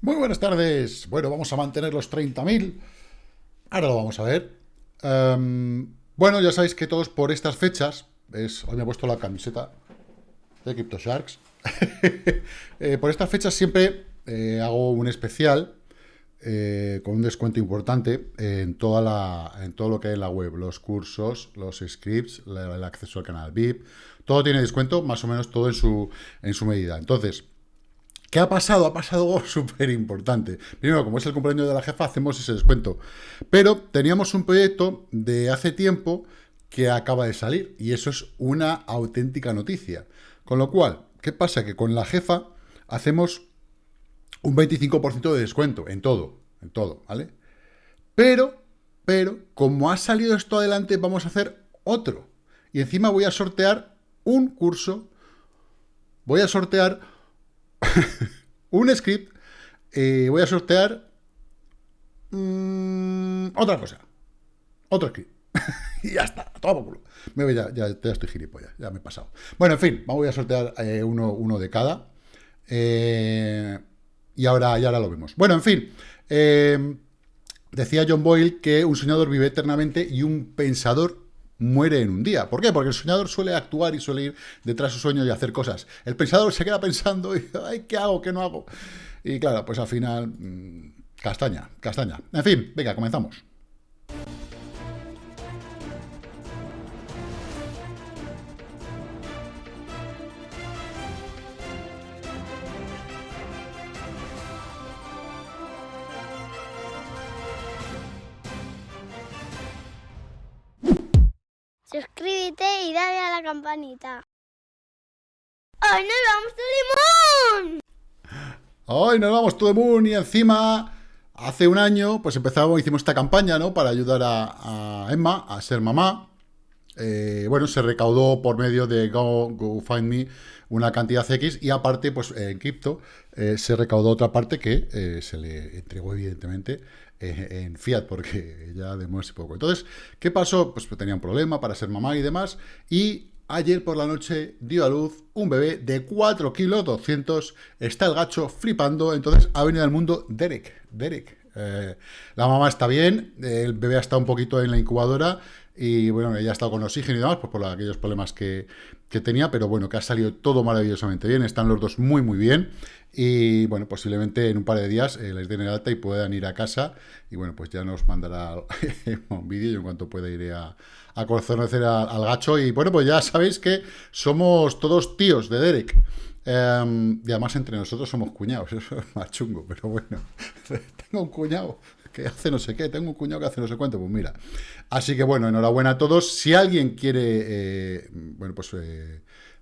Muy buenas tardes. Bueno, vamos a mantener los 30.000. Ahora lo vamos a ver. Em, bueno, ya sabéis que todos por estas fechas, es, hoy me he puesto la camiseta de CryptoSharks. eh, por estas fechas siempre eh, hago un especial eh, con un descuento importante en, toda la, en todo lo que hay en la web, los cursos, los scripts, el acceso al canal VIP, todo tiene descuento, más o menos todo en su, en su medida. Entonces, ¿Qué ha pasado? Ha pasado algo súper importante. Primero, como es el cumpleaños de la jefa, hacemos ese descuento. Pero teníamos un proyecto de hace tiempo que acaba de salir y eso es una auténtica noticia. Con lo cual, ¿qué pasa? Que con la jefa hacemos un 25% de descuento en todo, en todo, ¿vale? Pero, pero, como ha salido esto adelante, vamos a hacer otro. Y encima voy a sortear un curso, voy a sortear un script, eh, voy a sortear mm, otra cosa, otro script. y ya está, todo culo. Me voy, ya, ya, estoy gilipollas, ya me he pasado. Bueno, en fin, voy a sortear eh, uno, uno, de cada. Eh, y, ahora, y ahora lo vemos. Bueno, en fin. decía John Boyle que un soñador vive eternamente y un pensador muere en un día. ¿Por qué? Porque el soñador suele actuar y suele ir detrás de su sueño y hacer cosas. El pensador se queda pensando y, ay, ¿qué hago? ¿Qué no hago? Y claro, pues al final, mm, castaña, castaña. En fin, venga, comenzamos. Campanita. ¡Hoy nos vamos to the! Hoy nos vamos to the y encima hace un año pues empezamos, hicimos esta campaña, ¿no? Para ayudar a, Emma a ser mamá. Eh, bueno, se recaudó por medio de Go, Go Find Me una cantidad X y aparte, pues en cripto eh, se recaudó otra parte que eh, se le entregó evidentemente en Fiat porque ya de muy poco. Entonces, ¿qué pasó? Pues tenía un problema para ser mamá y demás y ayer por la noche dio a luz un bebé de 4 kilos 200, está el gacho flipando, entonces ha venido al mundo Derek, Derek. la mamá está bien, el bebé estado un poquito en la incubadora y bueno, ella ha estado con oxígeno y demás, pues por aquellos problemas que, que tenía, pero bueno, que ha salido todo maravillosamente bien, están los dos muy muy bien, y bueno, posiblemente en un par de días eh, les den el alta y puedan ir a casa, y bueno, pues ya nos mandará un vídeo, y en cuanto pueda iré a, a conocer al, gacho, y bueno, pues ya sabéis que somos todos tíos de Derek, em, y además entre nosotros somos cuñados, eso es más chungo, pero bueno, tengo un cuñado hace no sé qué, tengo un cuñado que hace no sé cuánto, pues mira. Así que bueno, enhorabuena a todos. Si alguien quiere, eh, bueno, pues eh,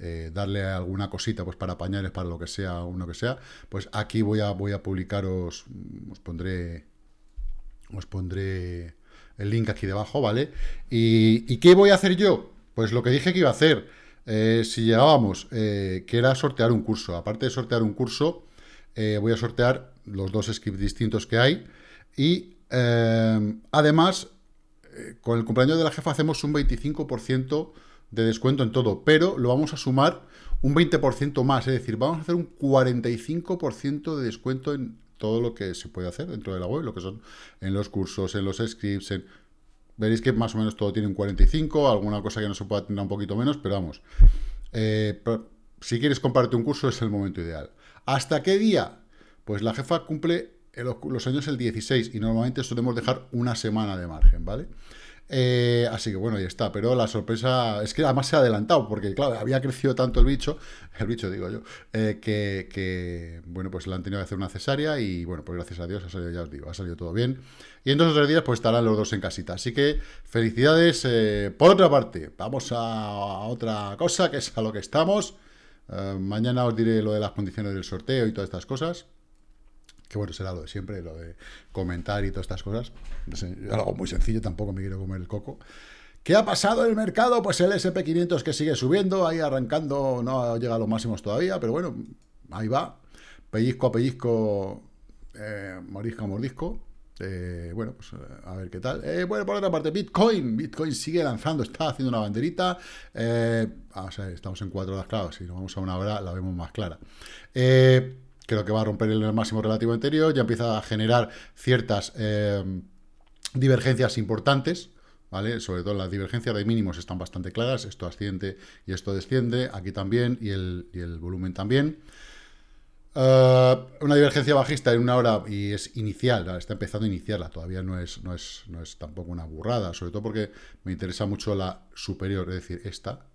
eh, darle alguna cosita pues para pañales, para lo que sea, uno que sea, pues aquí voy a, voy a publicaros, os pondré, os pondré el link aquí debajo, ¿vale? ¿Y, qué voy a hacer yo? Pues lo que dije que iba a hacer, si llegábamos, que era sortear un curso. Aparte de sortear un curso, voy a sortear los dos scripts distintos que hay, y eh, además, eh, con el cumpleaños de la jefa hacemos un 25% de descuento en todo, pero lo vamos a sumar un 20% más, es decir, vamos a hacer un 45% de descuento en todo lo que se puede hacer dentro de la web, lo que son en los cursos, en los scripts, en... veréis que más o menos todo tiene un 45, alguna cosa que no se pueda tener un poquito menos, pero vamos, eh, si quieres comprarte un curso es el momento ideal. ¿Hasta qué día? Pues la jefa cumple los, años el 16 y normalmente solemos dejar una semana de margen, ¿vale? Eh, así que bueno, ahí está, pero la sorpresa es que además se ha adelantado, porque claro, había crecido tanto el bicho, el bicho digo yo, eh, que, bueno, pues le han tenido que hacer una cesárea y bueno, pues gracias a Dios ha salido, ya os digo, ha salido todo bien. Y en dos o tres días pues estarán los dos en casita, así que felicidades. Eh, por otra parte, vamos a, otra cosa, que es a lo que estamos. mañana os diré lo de las condiciones del sorteo y todas estas cosas que bueno, será lo de siempre, lo de comentar y todas estas cosas. algo muy sencillo, tampoco me quiero comer el coco. ¿Qué ha pasado en el mercado? Pues el SP500 que sigue subiendo, ahí arrancando, no llega a los máximos todavía, pero bueno, ahí va. Pellizco a pellizco, eh, mordisco a mordisco. Eh, bueno, pues a ver qué tal. Eh, bueno, por otra parte, Bitcoin. Bitcoin sigue lanzando, está haciendo una banderita. Eh, estamos en cuatro horas, claro, si nos vamos a una hora la vemos más clara. Eh, creo que va a romper el máximo relativo anterior, ya empieza a generar ciertas eh, divergencias importantes, ¿vale? Sobre todo las divergencias de mínimos están bastante claras, esto asciende y esto desciende, aquí también, y el, y el volumen también. Eh, una divergencia bajista en una hora y es inicial, está empezando a iniciarla, todavía no es, no, es, no es tampoco una burrada, sobre todo porque me interesa mucho la superior, es decir, esta,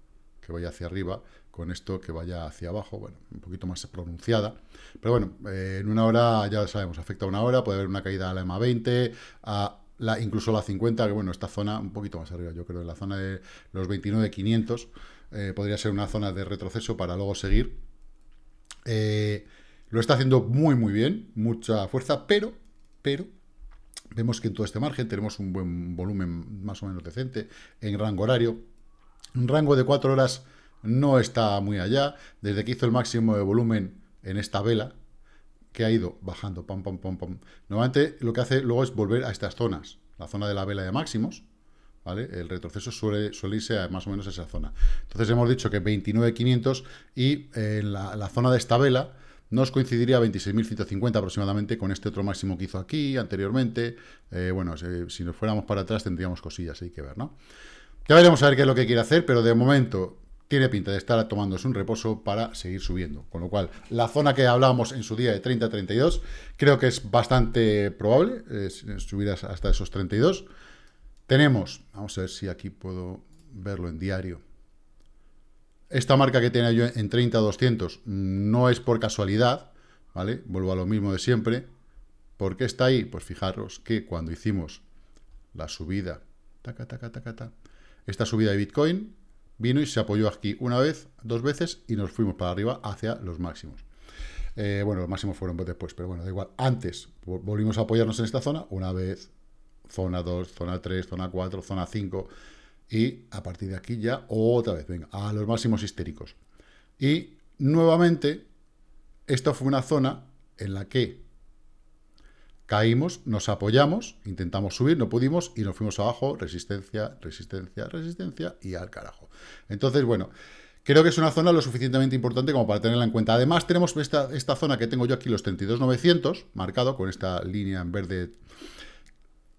que vaya hacia arriba, con esto que vaya hacia abajo, bueno, un poquito más pronunciada. Pero bueno, eh, en una hora, ya sabemos, afecta a una hora, puede haber una caída a la EMA 20, a la, incluso la 50, que bueno, esta zona un poquito más arriba, yo creo, en la zona de los 29.500, eh, podría ser una zona de retroceso para luego seguir. Eh, lo está haciendo muy, muy bien, mucha fuerza, pero, pero, vemos que en todo este margen tenemos un buen volumen más o menos decente en rango horario. Un rango de 4 horas no está muy allá. Desde que hizo el máximo de volumen en esta vela, que ha ido bajando, pam, pam, pam, pam. Normalmente lo que hace luego es volver a estas zonas. La zona de la vela de máximos, ¿vale? El retroceso suele, suele irse a más o menos esa zona. Entonces hemos dicho que 29.500 y en la, zona de esta vela nos coincidiría 26.150 aproximadamente con este otro máximo que hizo aquí anteriormente. Eh, bueno, si, nos fuéramos para atrás tendríamos cosillas, hay que ver, ¿no? Ya veremos a ver qué es lo que quiere hacer, pero de momento tiene pinta de estar tomándose un reposo para seguir subiendo. Con lo cual, la zona que hablábamos en su día de 30-32, creo que es bastante probable subir hasta esos 32. Tenemos, vamos a ver si aquí puedo verlo en diario. Esta marca que tenía yo en 30-200 no es por casualidad, ¿vale? Vuelvo a lo mismo de siempre. ¿Por qué está ahí? Pues fijaros que cuando hicimos la subida, taca, taca, taca, esta subida de Bitcoin, vino y se apoyó aquí una vez, dos veces y nos fuimos para arriba hacia los máximos. Eh, bueno, los máximos fueron después, pero bueno, da igual. Antes volvimos a apoyarnos en esta zona, una vez, zona 2, zona 3, zona 4, zona 5, y a partir de aquí ya otra vez, venga, a los máximos histéricos. Y nuevamente, esta fue una zona en la que Caímos, nos apoyamos, intentamos subir, no pudimos y nos fuimos abajo, resistencia, resistencia, resistencia y al carajo. Entonces, bueno, creo que es una zona lo suficientemente importante como para tenerla en cuenta. Además, tenemos esta, esta zona que tengo yo aquí, los 32.900, marcado con esta línea en verde.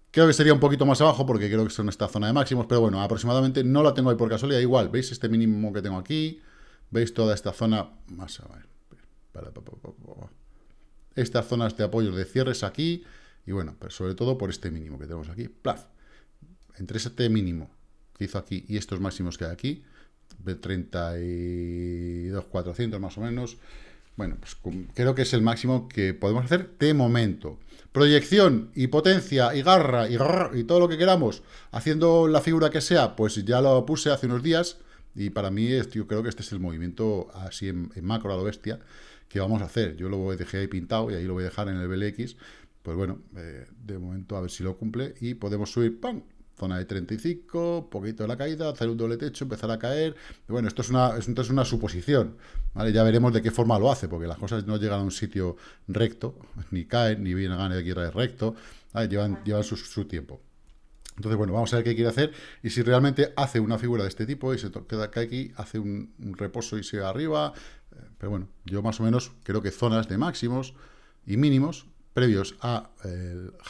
Creo que sería un poquito más abajo porque creo que son esta zona de máximos, pero bueno, aproximadamente no la tengo ahí por casualidad. Igual, ¿veis este mínimo que tengo aquí? ¿Veis toda esta zona? Más a ver. Estas zonas de apoyo de cierres aquí, y bueno, pero sobre todo por este mínimo que tenemos aquí, entre este mínimo que hizo aquí y estos máximos que hay aquí, de 32.400 más o menos, bueno, pues creo que es el máximo que podemos hacer de momento. Proyección y potencia y garra y, y todo lo que queramos, haciendo la figura que sea, pues ya lo puse hace unos días, y para mí yo creo que este es el movimiento así en, en macro a lo bestia, ¿qué vamos a hacer? Yo lo dejé ahí pintado y ahí lo voy a dejar en el BLX. Pues bueno, eh, de momento a ver si lo cumple y podemos subir, ¡pam! Zona de 35, poquito de la caída, hacer un doble techo, empezar a caer. Bueno, esto es una, esto es una suposición, ¿vale? Ya veremos de qué forma lo hace, porque las cosas no llegan a un sitio recto, ni caen, ni vienen a aquí recto, llevan, llevan su, su tiempo. Entonces, bueno, vamos a ver qué quiere hacer y si realmente hace una figura de este tipo y se queda aquí, hace un, un reposo y se va arriba, pero bueno, yo más o menos creo que zonas de máximos y mínimos previos a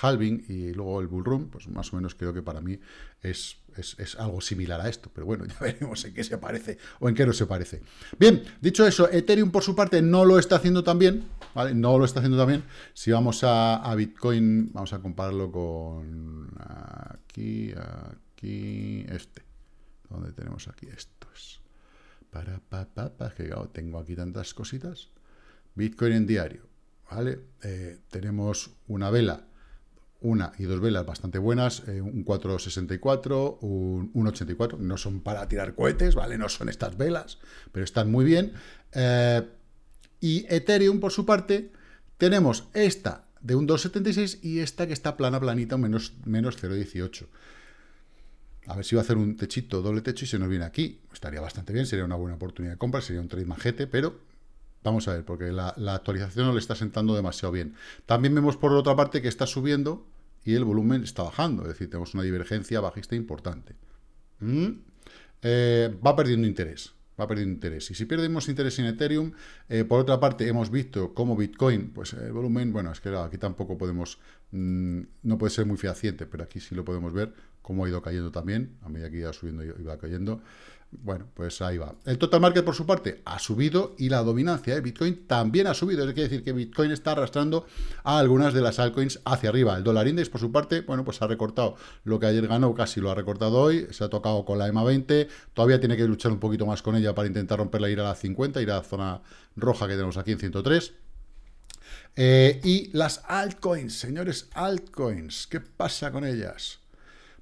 halving y luego el bullrun, pues más o menos creo que para mí es, es, algo similar a esto. Pero bueno, ya veremos en qué se parece o en qué no se parece. Bien, dicho eso, Ethereum por su parte no lo está haciendo tan bien, ¿vale? No lo está haciendo tan bien. Si vamos a, a Bitcoin, vamos a compararlo con aquí, aquí, este. ¿Dónde tenemos aquí? Esto es... Para, pa, que tengo aquí tantas cositas. Bitcoin en diario, ¿vale? Eh, tenemos una vela, una y dos velas bastante buenas, eh, un 464, un 184, no son para tirar cohetes, ¿vale? No son estas velas, pero están muy bien. Eh, y Ethereum, por su parte, tenemos esta de un 276 y esta que está plana, planita, menos, menos 0,18. A ver si va a hacer un techito, doble techo y se nos viene aquí. Estaría bastante bien, sería una buena oportunidad de compra, sería un trade majete, pero vamos a ver, porque la, actualización no le está sentando demasiado bien. También vemos por otra parte que está subiendo y el volumen está bajando, es decir, tenemos una divergencia bajista importante. ¿Mm? Eh, va perdiendo interés, va perdiendo interés. Y si perdemos interés en Ethereum, eh, por otra parte, hemos visto cómo Bitcoin, pues el volumen, bueno, es que aquí tampoco podemos, mm, no puede ser muy fehaciente, pero aquí sí lo podemos ver, cómo ha ido cayendo también, a medida que iba subiendo iba cayendo. Bueno, pues ahí va. El total market, por su parte, ha subido y la dominancia de Bitcoin también ha subido. Es decir que Bitcoin está arrastrando a algunas de las altcoins hacia arriba. El dólar index, por su parte, bueno, pues ha recortado lo que ayer ganó, casi lo ha recortado hoy. Se ha tocado con la EMA 20. Todavía tiene que luchar un poquito más con ella para intentar romperla, ir a la 50, ir a la zona roja que tenemos aquí en 103. Eh, y las altcoins, señores, altcoins, ¿qué pasa con ellas?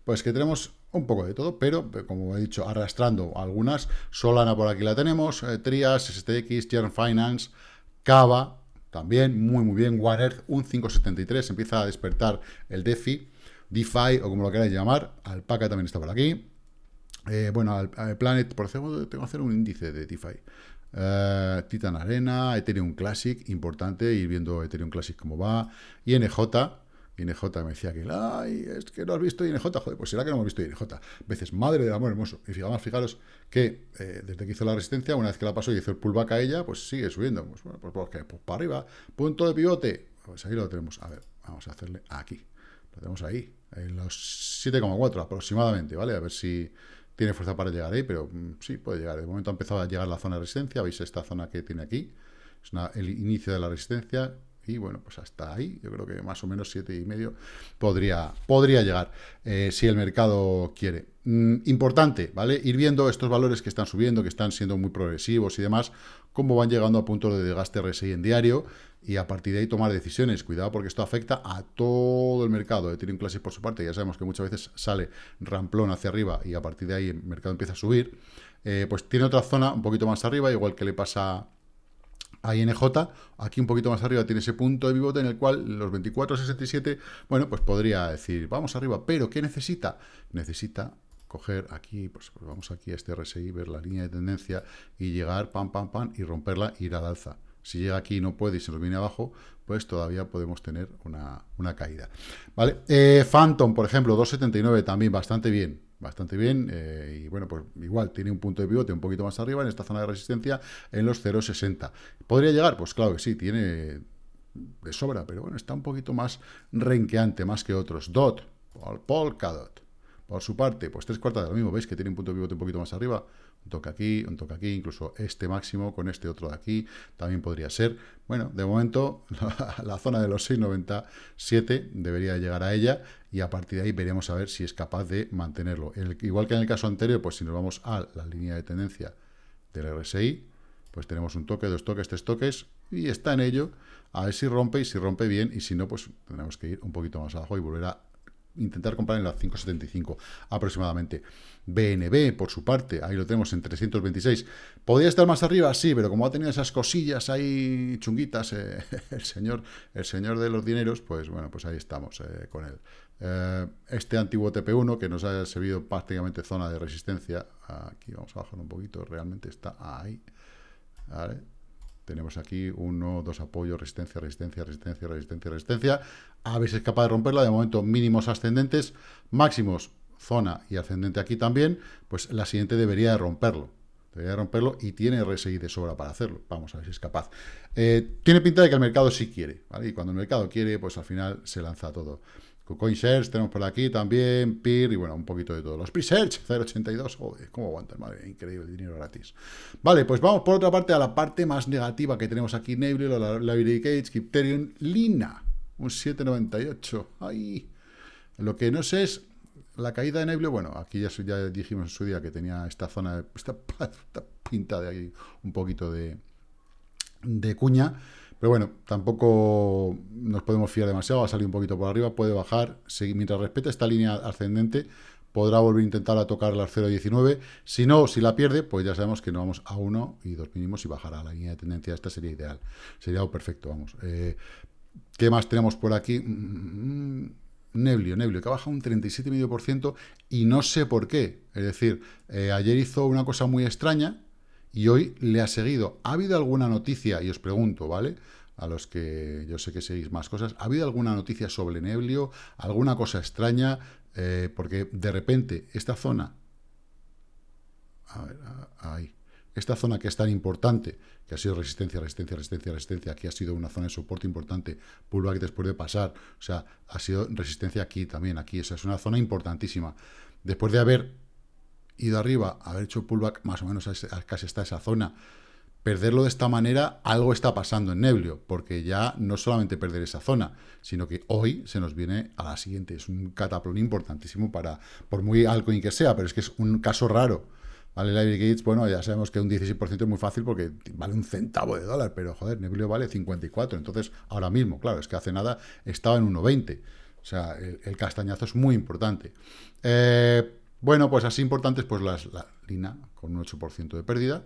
Pues que tenemos un poco de todo, pero como he dicho, arrastrando algunas. Solana por aquí la tenemos, eh, Trias, STX, Jern Finance, Cava, también muy muy bien, One Earth, un 573, empieza a despertar el DeFi, DeFi o como lo queráis llamar, Alpaca también está por aquí. Eh, bueno, Planet, por ejemplo, tengo que hacer un índice de DeFi. Eh, Titan Arena, Ethereum Classic, importante, ir viendo Ethereum Classic cómo va, INJ, INJ me decía que, ay, es que no has visto INJ, joder, pues será que no hemos visto INJ. Veces, madre del amor hermoso. Y fijaos, fijaros que eh, desde que hizo la resistencia, una vez que la pasó y hizo el pullback a ella, pues sigue subiendo. Pues bueno, pues, pues, pues para arriba, punto de pivote. Pues ahí lo tenemos. A ver, vamos a hacerle aquí. Lo tenemos ahí, en los 7,4 aproximadamente, ¿vale? A ver si tiene fuerza para llegar ahí, pero mm, sí, puede llegar. De momento ha empezado a llegar la zona de resistencia, veis esta zona que tiene aquí, es el inicio de la resistencia, y bueno, pues hasta ahí, yo creo que más o menos siete y medio podría, podría llegar, eh, si el mercado quiere. Mm, importante, ¿vale? Ir viendo estos valores que están subiendo, que están siendo muy progresivos y demás, cómo van llegando a puntos de desgaste RSI en diario, y a partir de ahí tomar decisiones. Cuidado porque esto afecta a todo el mercado. de Ethereum Classic, por su parte, ya sabemos que muchas veces sale ramplón hacia arriba y a partir de ahí el mercado empieza a subir. Eh, pues tiene otra zona un poquito más arriba, igual que le pasa a INJ, aquí un poquito más arriba tiene ese punto de pivote en el cual los 24.67, bueno, pues podría decir, vamos arriba, pero ¿qué necesita? Necesita coger aquí, pues, pues, vamos aquí a este RSI, ver la línea de tendencia y llegar, pam, pam, pam, y romperla, ir al alza. Si llega aquí y no puede y se nos viene abajo, pues todavía podemos tener una, caída. ¿Vale? Eh, Phantom, por ejemplo, 2.79 también bastante bien bastante bien, eh, y bueno, pues igual tiene un punto de pivote un poquito más arriba, en esta zona de resistencia, en los 0,60. ¿Podría llegar? Pues claro que sí, tiene de sobra, pero bueno, está un poquito más renqueante, más que otros. DOT, Polkadot, por su parte, pues tres cuartas de lo mismo, veis que tiene un punto pivote un poquito más arriba, un toque aquí, un toque aquí, incluso este máximo con este otro de aquí, también podría ser. Bueno, de momento la, zona de los 6,97 debería llegar a ella y a partir de ahí veremos a ver si es capaz de mantenerlo. igual que en el caso anterior, pues si nos vamos a la línea de tendencia del RSI, pues tenemos un toque, dos toques, tres toques y está en ello. A ver si rompe y si rompe bien y si no, pues tendremos que ir un poquito más abajo y volver a intentar comprar en las 5.75 aproximadamente. BNB, por su parte, ahí lo tenemos en 326. ¿Podría estar más arriba? Sí, pero como ha tenido esas cosillas ahí chunguitas, eh, el, señor, el señor de los dineros, pues bueno, pues ahí estamos eh, con él. Eh, este antiguo TP1, que nos ha servido prácticamente zona de resistencia, aquí vamos a bajar un poquito, realmente está ahí. Tenemos aquí uno, dos apoyos, resistencia, resistencia, resistencia, resistencia, resistencia. A ver si es capaz de romperla. De momento, mínimos ascendentes, máximos, zona y ascendente aquí también. Pues la siguiente debería de romperlo. Debería de romperlo y tiene RSI de sobra para hacerlo. Vamos a ver si es capaz. Eh, tiene pinta de que el mercado sí quiere. Y cuando el mercado quiere, pues al final se lanza todo. CoinShares tenemos por aquí también, PIR y bueno, un poquito de todo. Los Pre-Search, 0.82, joder, cómo aguantan, madre, increíble, dinero gratis. Vale, pues vamos por otra parte a la parte más negativa que tenemos aquí, Nebula, la Library Cage, Crypterium, Lina, un 7.98, ay. Lo que no sé es la caída de Nebula, bueno, aquí ya, ya dijimos en su día que tenía esta zona, esta, esta pinta de ahí un poquito de, de cuña, pero bueno, tampoco nos podemos fiar demasiado, va a salir un poquito por arriba, puede bajar, mientras respete esta línea ascendente, podrá volver a intentar a tocar la 0.19, si no, si la pierde, pues ya sabemos que no vamos a 1 y 2 mínimos y bajará la línea de tendencia, esta sería ideal, sería algo perfecto, vamos. Eh, ¿Qué más tenemos por aquí? Mm, Neblio, Neblio, que ha bajado un 37,5% y no sé por qué. Es decir, eh, ayer hizo una cosa muy extraña, y hoy le ha seguido. ¿Ha habido alguna noticia? Y os pregunto, ¿vale? A los que yo sé que seguís más cosas. ¿Ha habido alguna noticia sobre Neblio? ¿Alguna cosa extraña? Eh, porque de repente esta zona... A ver, ahí. esta zona que es tan importante, que ha sido resistencia, resistencia, resistencia, resistencia, aquí ha sido una zona de soporte importante, pullback después de pasar, o sea, ha sido resistencia aquí también, aquí, esa es una zona importantísima. Después de haber ido arriba, haber hecho pullback más o menos casi hasta esa zona, perderlo de esta manera, algo está pasando en Neblio, porque ya no solamente perder esa zona, sino que hoy se nos viene a la siguiente. Es un cataplón importantísimo para, por muy altcoin que sea, pero es que es un caso raro. ¿Vale? Library Gates, bueno, ya sabemos que un 16% es muy fácil porque vale un centavo de dólar, pero joder, Neblio vale 54, entonces ahora mismo, claro, es que hace nada estaba en 1,20. O sea, el, castañazo es muy importante. Eh, bueno, pues así importantes, pues la Lina con un 8% de pérdida,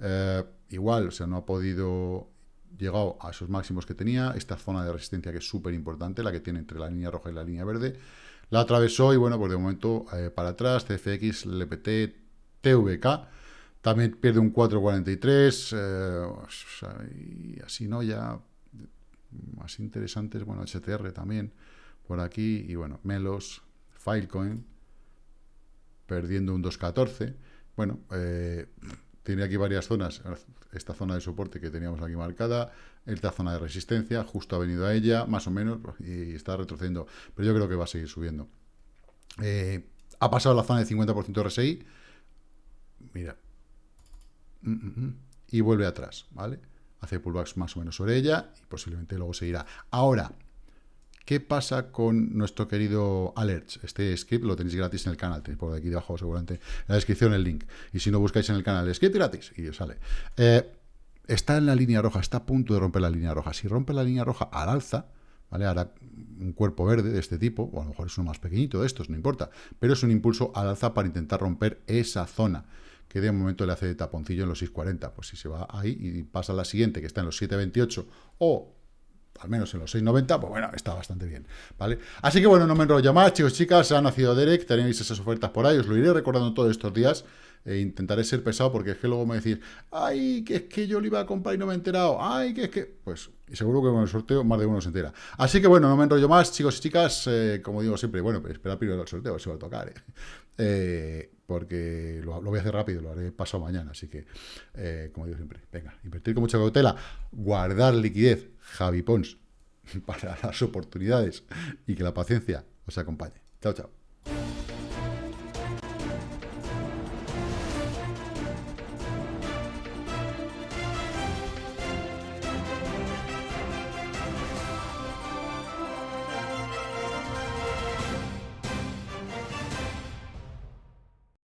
eh, igual, o sea, no ha podido llegar a esos máximos que tenía. Esta zona de resistencia que es súper importante, la que tiene entre la línea roja y la línea verde. La atravesó y bueno, pues de momento eh, para atrás, CFX, LPT, TVK. También pierde un 4.43. Eh, y así, ¿no? Ya más interesantes, bueno, HTR también por aquí. Y bueno, Melos, Filecoin, perdiendo un 2.14. Bueno, eh, tiene aquí varias zonas, esta zona de soporte que teníamos aquí marcada, esta zona de resistencia, justo ha venido a ella, más o menos, y está retrocediendo, pero yo creo que va a seguir subiendo. Eh, ha pasado la zona de 50% RSI, mira, mm, mm, mm, y vuelve atrás, ¿vale? Hace pullbacks más o menos sobre ella y posiblemente luego seguirá. Ahora, ¿Qué pasa con nuestro querido Alerts? Este script lo tenéis gratis en el canal, tenéis por aquí debajo seguramente en la descripción el link. Y si no buscáis en el canal, script gratis y os sale. Eh, está en la línea roja, está a punto de romper la línea roja. Si rompe la línea roja al alza, ¿vale? Hará un cuerpo verde de este tipo, o a lo mejor es uno más pequeñito de estos, no importa. Pero es un impulso al alza para intentar romper esa zona que de momento le hace de taponcillo en los 6.40. Pues si se va ahí y pasa a la siguiente, que está en los 7.28, o al menos en los 6.90, pues bueno, está bastante bien, ¿vale? Así que bueno, no me enrollo más, chicos, chicas, ha nacido Derek, tenéis esas ofertas por ahí, os lo iré recordando todos estos días, e intentaré ser pesado porque es que luego me decís, ay, que es que yo lo iba a comprar y no me he enterado, ay, que es que, pues, seguro que con el sorteo más de uno se entera. Así que bueno, no me enrollo más, chicos y chicas, eh, como digo siempre, bueno, pues espera primero el sorteo, si va a tocar, ¿eh? eh porque lo, voy a hacer rápido, lo haré pasado mañana, así que, eh, como digo siempre, venga, invertir con mucha cautela, guardar liquidez, Javi Pons, para las oportunidades y que la paciencia os acompañe. Chao, chao.